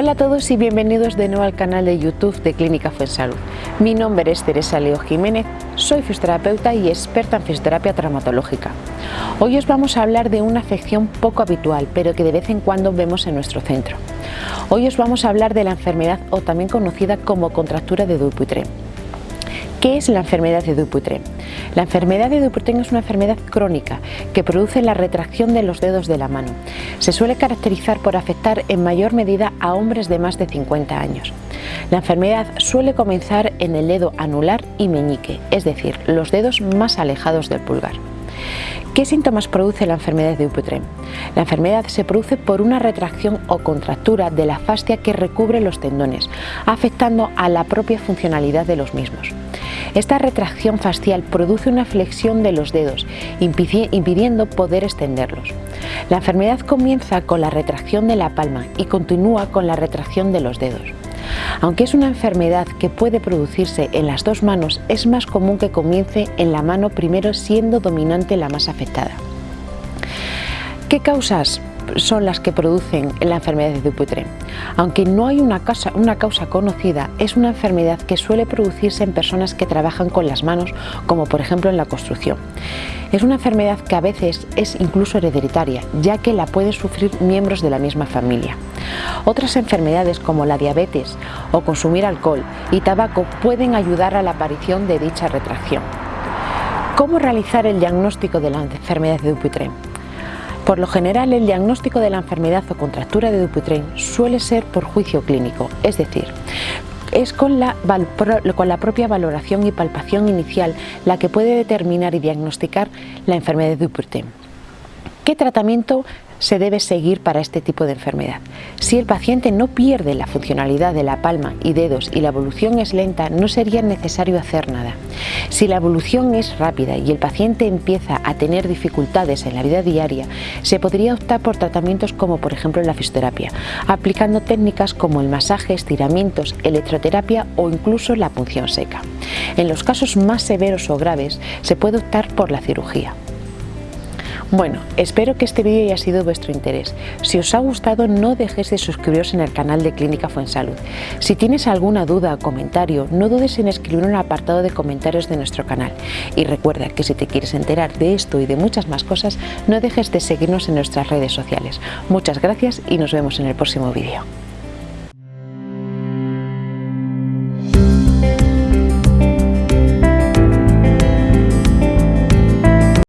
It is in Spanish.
Hola a todos y bienvenidos de nuevo al canal de YouTube de Clínica Fuensalud. Mi nombre es Teresa Leo Jiménez, soy fisioterapeuta y experta en fisioterapia traumatológica. Hoy os vamos a hablar de una afección poco habitual, pero que de vez en cuando vemos en nuestro centro. Hoy os vamos a hablar de la enfermedad o también conocida como contractura de Dupuytren. ¿Qué es la enfermedad de Dupuytren? La enfermedad de Dupuytren es una enfermedad crónica que produce la retracción de los dedos de la mano. Se suele caracterizar por afectar en mayor medida a hombres de más de 50 años. La enfermedad suele comenzar en el dedo anular y meñique, es decir, los dedos más alejados del pulgar. ¿Qué síntomas produce la enfermedad de Dupuytren? La enfermedad se produce por una retracción o contractura de la fascia que recubre los tendones, afectando a la propia funcionalidad de los mismos. Esta retracción facial produce una flexión de los dedos, impidiendo poder extenderlos. La enfermedad comienza con la retracción de la palma y continúa con la retracción de los dedos. Aunque es una enfermedad que puede producirse en las dos manos, es más común que comience en la mano primero siendo dominante la más afectada. ¿Qué causas son las que producen la enfermedad de Dupuytren. Aunque no hay una causa, una causa conocida, es una enfermedad que suele producirse en personas que trabajan con las manos, como por ejemplo en la construcción. Es una enfermedad que a veces es incluso hereditaria, ya que la pueden sufrir miembros de la misma familia. Otras enfermedades como la diabetes o consumir alcohol y tabaco pueden ayudar a la aparición de dicha retracción. ¿Cómo realizar el diagnóstico de la enfermedad de Dupuytren? Por lo general, el diagnóstico de la enfermedad o contractura de Dupuytren suele ser por juicio clínico, es decir, es con la, con la, propia valoración y palpación inicial la que puede determinar y diagnosticar la enfermedad de Dupuytren. ¿Qué tratamiento se debe seguir para este tipo de enfermedad. Si el paciente no pierde la funcionalidad de la palma y dedos y la evolución es lenta, no sería necesario hacer nada. Si la evolución es rápida y el paciente empieza a tener dificultades en la vida diaria, se podría optar por tratamientos como por ejemplo la fisioterapia, aplicando técnicas como el masaje, estiramientos, electroterapia o incluso la punción seca. En los casos más severos o graves, se puede optar por la cirugía. Bueno, espero que este vídeo haya sido de vuestro interés. Si os ha gustado no dejéis de suscribiros en el canal de Clínica Fuensalud. Si tienes alguna duda o comentario, no dudes en escribir en el apartado de comentarios de nuestro canal. Y recuerda que si te quieres enterar de esto y de muchas más cosas, no dejes de seguirnos en nuestras redes sociales. Muchas gracias y nos vemos en el próximo vídeo.